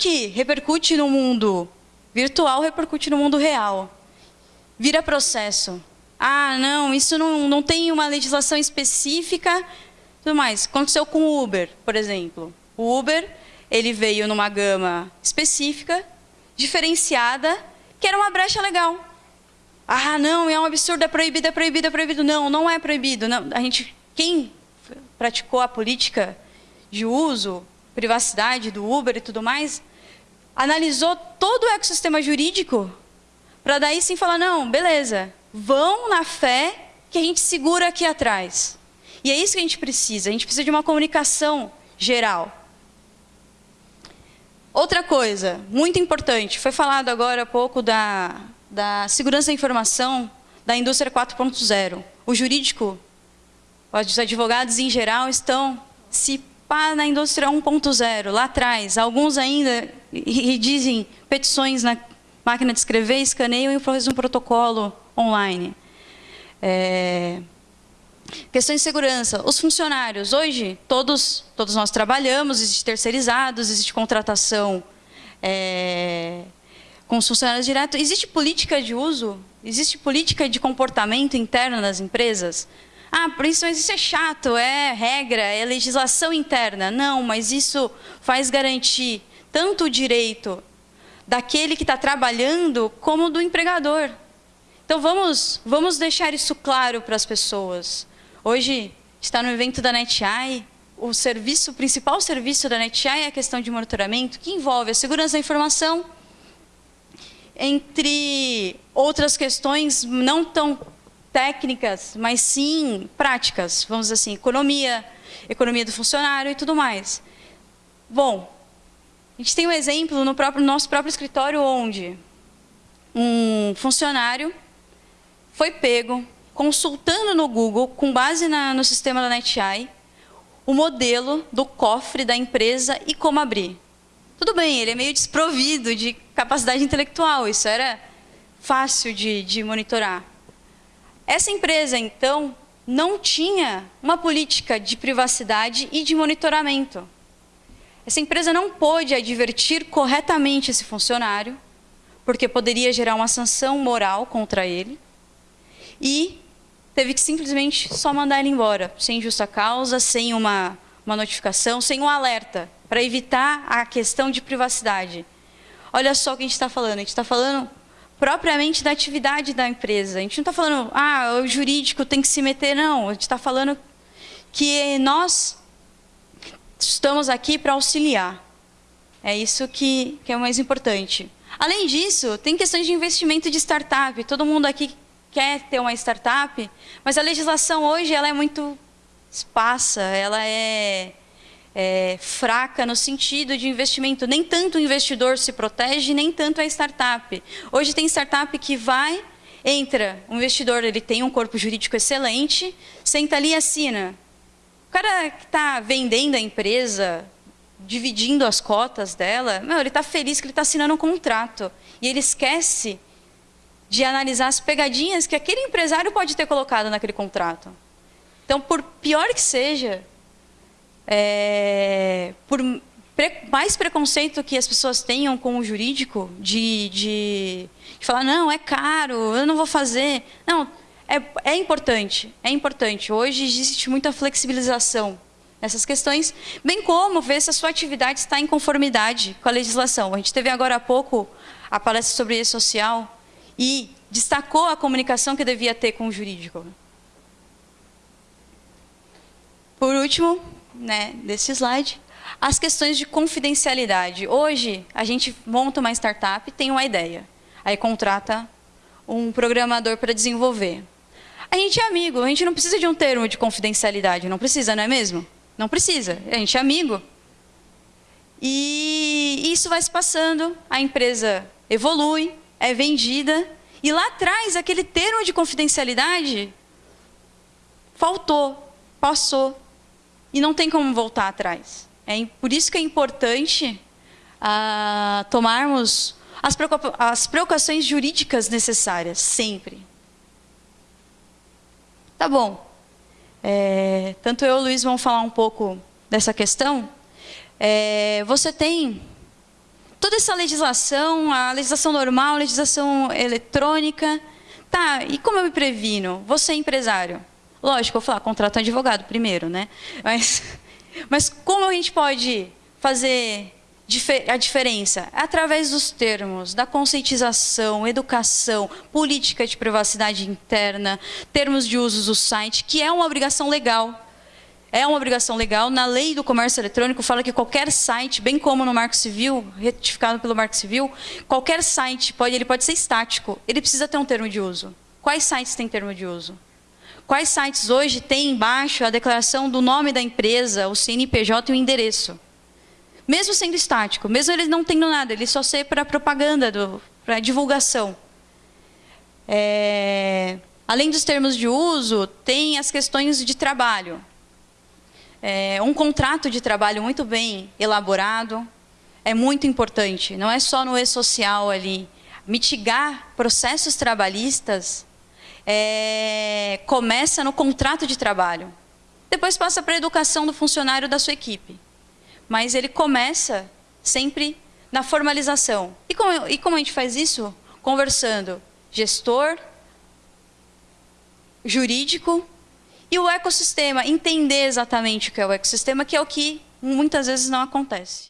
que repercute no mundo virtual, repercute no mundo real. Vira processo. Ah, não, isso não, não tem uma legislação específica. Tudo mais. Aconteceu com o Uber, por exemplo. O Uber, ele veio numa gama específica, diferenciada, que era uma brecha legal. Ah, não, é um absurdo, é proibido, é proibido, é proibido. Não, não é proibido. Não, a gente, quem praticou a política de uso, privacidade do Uber e tudo mais, analisou todo o ecossistema jurídico para daí sim falar, não, beleza, vão na fé que a gente segura aqui atrás. E é isso que a gente precisa, a gente precisa de uma comunicação geral. Outra coisa, muito importante, foi falado agora há pouco da, da segurança da informação da indústria 4.0. O jurídico, os advogados em geral estão se pá na indústria 1.0, lá atrás. Alguns ainda redizem petições na máquina de escrever, escaneiam e fazem um protocolo online. É... Questões de segurança. Os funcionários, hoje, todos, todos nós trabalhamos, existe terceirizados, existe contratação é, com os funcionários diretos. Existe política de uso? Existe política de comportamento interno das empresas? Ah, por isso, mas isso é chato, é regra, é legislação interna. Não, mas isso faz garantir tanto o direito daquele que está trabalhando como do empregador. Então vamos, vamos deixar isso claro para as pessoas. Hoje está no evento da NetEye, o serviço, o principal serviço da NetEye é a questão de monitoramento, que envolve a segurança da informação, entre outras questões não tão técnicas, mas sim práticas, vamos dizer assim, economia, economia do funcionário e tudo mais. Bom, a gente tem um exemplo no, próprio, no nosso próprio escritório onde um funcionário foi pego consultando no Google, com base na, no sistema da NetEye, o modelo do cofre da empresa e como abrir. Tudo bem, ele é meio desprovido de capacidade intelectual, isso era fácil de, de monitorar. Essa empresa, então, não tinha uma política de privacidade e de monitoramento. Essa empresa não pôde advertir corretamente esse funcionário, porque poderia gerar uma sanção moral contra ele, e teve que simplesmente só mandar ele embora, sem justa causa, sem uma, uma notificação, sem um alerta, para evitar a questão de privacidade. Olha só o que a gente está falando, a gente está falando propriamente da atividade da empresa. A gente não está falando, ah, o jurídico tem que se meter, não. A gente está falando que nós estamos aqui para auxiliar. É isso que, que é o mais importante. Além disso, tem questões de investimento de startup. Todo mundo aqui quer ter uma startup, mas a legislação hoje ela é muito esparsa, ela é, é, fraca no sentido de investimento. Nem tanto o investidor se protege, nem tanto a startup. Hoje tem startup que vai, entra, o investidor ele tem um corpo jurídico excelente, senta ali e assina. O cara que está vendendo a empresa, dividindo as cotas dela, meu, ele está feliz que ele está assinando um contrato. E ele esquece de analisar as pegadinhas que aquele empresário pode ter colocado naquele contrato. Então, por pior que seja, é, por pre, mais preconceito que as pessoas tenham com o jurídico, de, de, de, falar, não, é caro, eu não vou fazer. Não, é, é importante, é importante. Hoje existe muita flexibilização nessas questões, bem como ver se a sua atividade está em conformidade com a legislação. A gente teve agora há pouco a palestra sobre e social, e destacou a comunicação que devia ter com o jurídico. Por último, né, desse slide, as questões de confidencialidade. Hoje, a gente monta uma startup, tem uma ideia, aí contrata um programador para desenvolver. A gente é amigo, a gente não precisa de um termo de confidencialidade, não precisa, não é mesmo? Não precisa, a gente é amigo. E isso vai se passando, a empresa evolui, é vendida, e lá atrás, aquele termo de confidencialidade faltou, passou, e não tem como voltar atrás. É por isso que é importante ah, tomarmos as, as preocupações jurídicas necessárias, sempre. Tá bom. É, tanto eu e o Luiz vamos falar um pouco dessa questão. É, você tem toda essa legislação, a legislação normal, a legislação eletrônica. Tá, e como eu me previno? Você é empresário. Lógico, eu vou falar, contrato um advogado primeiro, né? Mas, mas como a gente pode fazer a diferença? Através dos termos, da conscientização, educação, política de privacidade interna, termos de uso do site, que é uma obrigação legal. É uma obrigação legal. Na lei do comércio eletrônico fala que qualquer site, bem como no Marco Civil, retificado pelo Marco Civil, qualquer site pode, ele pode ser estático. Ele precisa ter um termo de uso. Quais sites têm termo de uso? Quais sites hoje têm embaixo a declaração do nome da empresa, o CNPJ e o endereço? Mesmo sendo estático, mesmo ele não tendo nada, ele só ser para propaganda, para divulgação. É, além dos termos de uso, tem as questões de trabalho. É, um contrato de trabalho muito bem elaborado é muito importante. Não é só no e-social ali. Mitigar processos trabalhistas é, começa no contrato de trabalho. Depois passa para a educação do funcionário da sua equipe. Mas ele começa sempre na formalização. E como, e como a gente faz isso? Conversando gestor, jurídico e o ecossistema, entender exatamente o que é o ecossistema, que é o que muitas vezes não acontece.